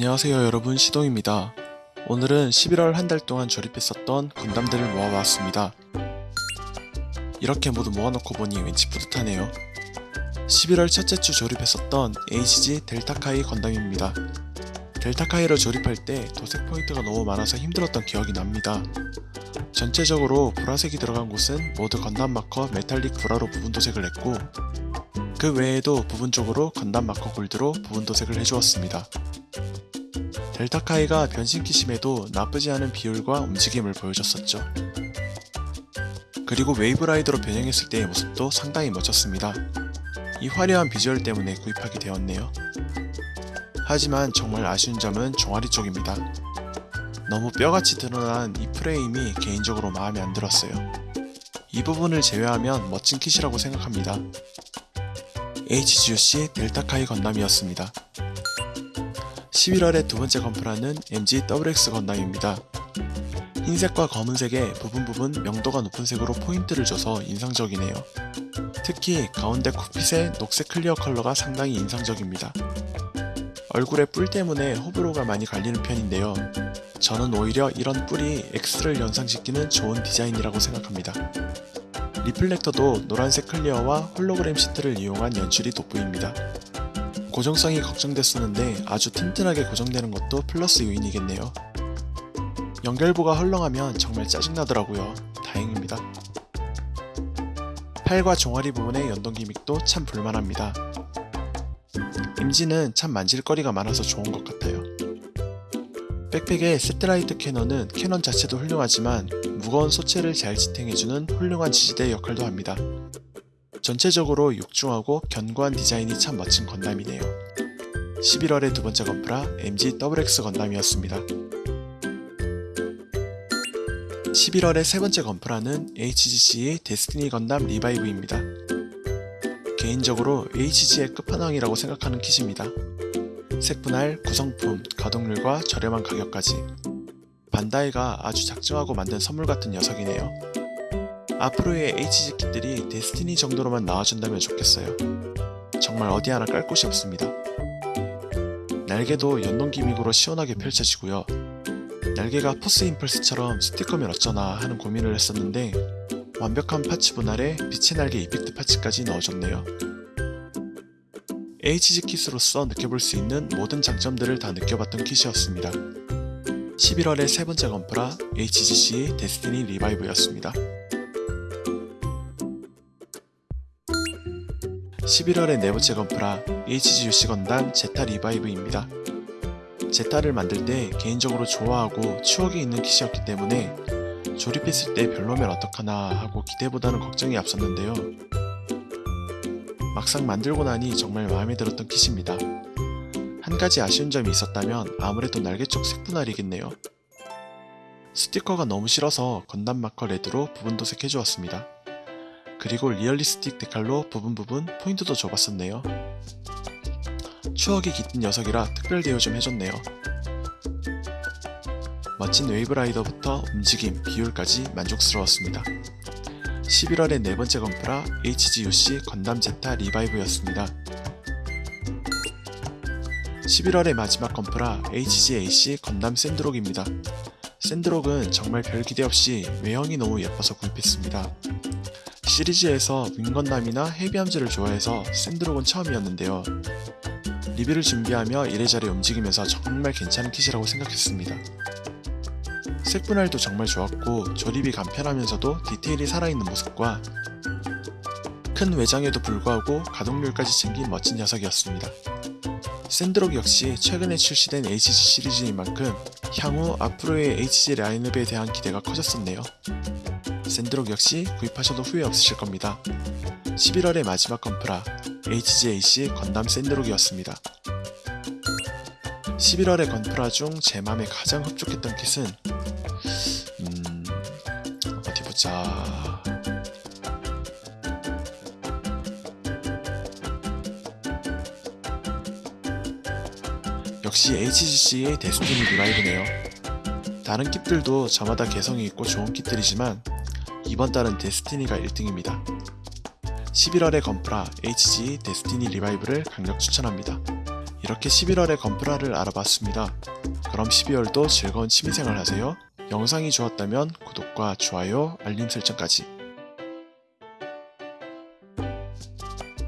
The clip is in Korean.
안녕하세요 여러분 시동입니다. 오늘은 11월 한 달 동안 조립했었던 건담들을 모아봤습니다. 이렇게 모두 모아놓고 보니 왠지 뿌듯하네요. 11월 첫째 주 조립했었던 HG 델타카이 건담입니다. 델타카이를 조립할 때 도색 포인트가 너무 많아서 힘들었던 기억이 납니다. 전체적으로 보라색이 들어간 곳은 모두 건담 마커 메탈릭 보라로 부분 도색을 했고 그 외에도 부분적으로 건담 마커 골드로 부분 도색을 해주었습니다. 델타카이가 변신 kit임에도 나쁘지 않은 비율과 움직임을 보여줬었죠. 그리고 웨이브라이더로 변형했을 때의 모습도 상당히 멋졌습니다. 이 화려한 비주얼 때문에 구입하게 되었네요. 하지만 정말 아쉬운 점은 종아리 쪽입니다. 너무 뼈같이 드러난 이 프레임이 개인적으로 마음에 안 들었어요. 이 부분을 제외하면 멋진 kit이라고 생각합니다. HGUC 델타카이 건담이었습니다. 11월의 두 번째 건프라는 MG WX 건담입니다. 흰색과 검은색의 부분 부분 명도가 높은 색으로 포인트를 줘서 인상적이네요. 특히 가운데 cockpit의 녹색 clear 컬러가 상당히 인상적입니다. 얼굴에 뿔 때문에 호불호가 많이 갈리는 편인데요. 저는 오히려 이런 뿔이 X를 연상시키는 좋은 디자인이라고 생각합니다. reflector도 노란색 clear와 홀로그램 시트를 이용한 연출이 돋보입니다. 고정성이 걱정됐었는데 아주 튼튼하게 고정되는 것도 플러스 요인이겠네요. 연결부가 헐렁하면 정말 짜증나더라고요. 다행입니다. 팔과 종아리 부분의 연동 gimmick도 참 볼만합니다. MG는 참 만질거리가 많아서 좋은 것 같아요. 백팩의 satellite cannon은 cannon 자체도 훌륭하지만 무거운 소체를 잘 지탱해주는 훌륭한 지지대 역할도 합니다. 전체적으로 육중하고 견고한 디자인이 참 멋진 건담이네요. 11월의 두 번째 건프라 MG WX 건담이었습니다. 11월의 세 번째 건프라는 HGCE 데스티니 건담 리바이브입니다. 개인적으로 HG의 끝판왕이라고 생각하는 kit입니다. 색분할, 구성품, 가동률과 저렴한 가격까지 반다이가 아주 작정하고 만든 선물 같은 녀석이네요. 앞으로의 HG 킷들이 데스티니 정도로만 나와준다면 좋겠어요. 정말 어디 하나 깔 곳이 없습니다. 날개도 연동 기믹으로 시원하게 펼쳐지고요. 날개가 포스 임펄스처럼 스티커면 어쩌나 하는 고민을 했었는데 완벽한 parts 분할에 빛의 날개 effect parts까지 넣어줬네요. HG kit으로서 느껴볼 수 있는 모든 장점들을 다 느껴봤던 kit이었습니다. 11월의 세 번째 건프라 HGC 데스티니 리바이브였습니다. 11월의 네 번째 건프라 HGUC 건담 제타 리바이브입니다. 제타를 만들 때 개인적으로 좋아하고 추억이 있는 kit이었기 때문에 조립했을 때 별로면 어떡하나 하고 기대보다는 걱정이 앞섰는데요. 막상 만들고 나니 정말 마음에 들었던 kit입니다. 한 가지 아쉬운 점이 있었다면 아무래도 날개 쪽 색분할이겠네요. 스티커가 너무 싫어서 건담 마커 레드로 부분 도색해주었습니다. 그리고 리얼리스틱 데칼로 부분 부분 포인트도 줘봤었네요. 추억이 깃든 녀석이라 특별 대우 좀 해줬네요. 멋진 웨이브라이더부터 움직임, 비율까지 만족스러웠습니다. 11월의 네 번째 건프라 HGUC 건담 제타 리바이브였습니다. 11월의 마지막 건프라 HGAC 건담 샌드록입니다. 샌드록은 정말 별 기대 없이 외형이 너무 예뻐서 구입했습니다. 시리즈에서 윙건담이나 헤비암즈를 좋아해서 샌드록은 처음이었는데요. 리뷰를 준비하며 이래저래 움직이면서 정말 괜찮은 kit이라고 생각했습니다. 색분할도 정말 좋았고 조립이 간편하면서도 디테일이 살아있는 모습과 큰 외장에도 불구하고 가동률까지 챙긴 멋진 녀석이었습니다. 샌드록 역시 최근에 출시된 HG 시리즈인 만큼 향후 앞으로의 HG 라인업에 대한 기대가 커졌었네요. 샌드록 역시 구입하셔도 후회 없으실 겁니다. 11월의 마지막 건프라 HGAC 건담 샌드록이었습니다. 11월의 건프라 중 제 맘에 가장 흡족했던 kit은 음... 어디 보자... 역시 HGC의 데스티니 리바이브네요. 다른 kit들도 저마다 개성이 있고 좋은 kit들이지만 이번 달은 데스티니가 1등입니다. 11월의 건프라 HG 데스티니 리바이브를 강력 추천합니다. 이렇게 11월의 건프라를 알아봤습니다. 그럼 12월도 즐거운 취미생활 하세요. 영상이 좋았다면 구독과 좋아요, 알림 설정까지